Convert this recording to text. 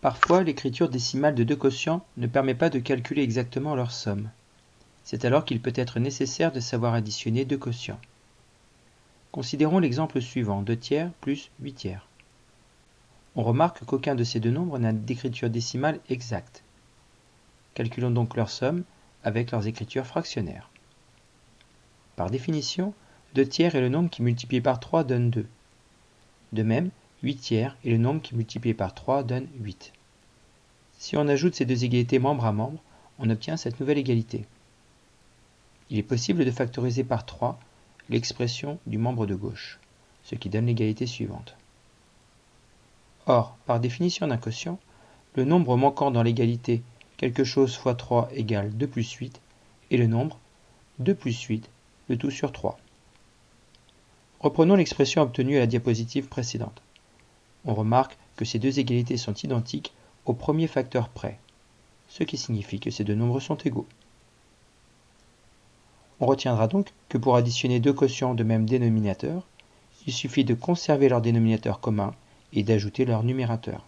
Parfois, l'écriture décimale de deux quotients ne permet pas de calculer exactement leur somme. C'est alors qu'il peut être nécessaire de savoir additionner deux quotients. Considérons l'exemple suivant, 2 tiers plus 8 tiers. On remarque qu'aucun de ces deux nombres n'a d'écriture décimale exacte. Calculons donc leur somme avec leurs écritures fractionnaires. Par définition, 2 tiers est le nombre qui multiplié par 3 donne 2. De même, 8 tiers est le nombre qui multiplié par 3 donne 8. Si on ajoute ces deux égalités membre à membre, on obtient cette nouvelle égalité. Il est possible de factoriser par 3 l'expression du membre de gauche, ce qui donne l'égalité suivante. Or, par définition d'un quotient, le nombre manquant dans l'égalité quelque chose fois 3 égale 2 plus 8 est le nombre 2 plus 8, le tout sur 3. Reprenons l'expression obtenue à la diapositive précédente. On remarque que ces deux égalités sont identiques au premier facteur près, ce qui signifie que ces deux nombres sont égaux. On retiendra donc que pour additionner deux quotients de même dénominateur, il suffit de conserver leur dénominateur commun et d'ajouter leur numérateur.